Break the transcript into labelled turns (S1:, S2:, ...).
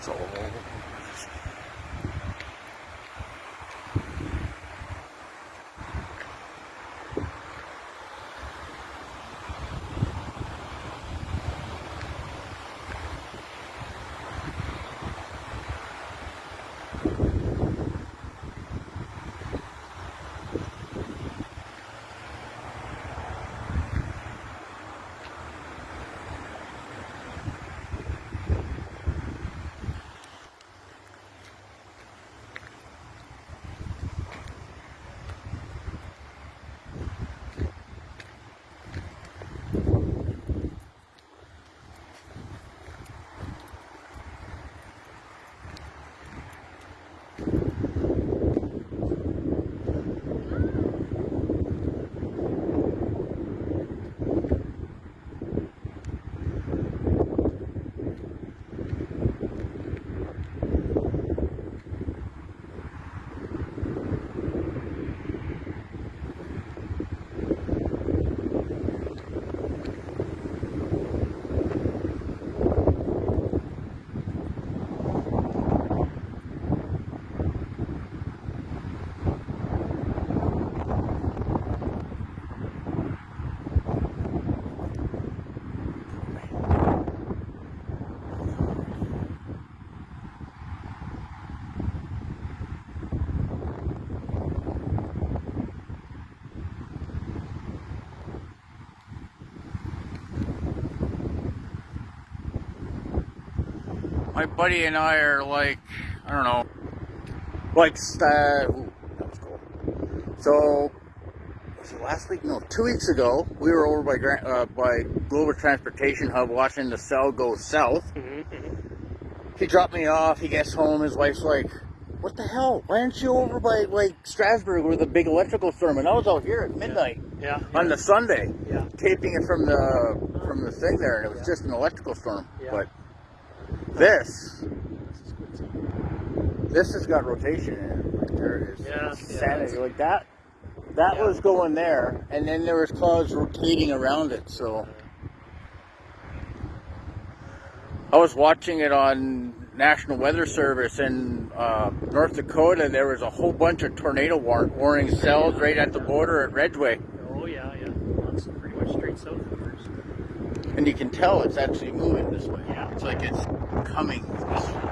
S1: 走。My buddy and I are like, I don't know, like, uh, ooh, that was cool. So, was it last week? No, two weeks ago, we were over by Gra- uh, by Global Transportation Hub watching the cell go south. He dropped me off. He gets home. His wife's like, "What the hell? Why aren't you over by like Strasbourg where the big electrical storm?" And I was out here at midnight
S2: Yeah.
S1: on the Sunday,
S2: Yeah.
S1: taping it from the from the thing there, and it was
S2: Yeah.
S1: just an electrical storm.
S2: Yeah.
S1: But this, this has got rotation in it. Like there is
S2: Yeah, yeah, that's-
S1: Like that, that
S2: Yeah.
S1: was going there, and then there was clouds rotating around it. So I was watching it on National Weather Service in uh, North Dakota. And there was a whole bunch of tornado war- warning cells right at the border at Redway.
S2: Oh yeah, yeah. It's pretty much straight south of.
S1: And you can tell it's actually moving this way.
S2: Yeah.
S1: It's like it's coming this way.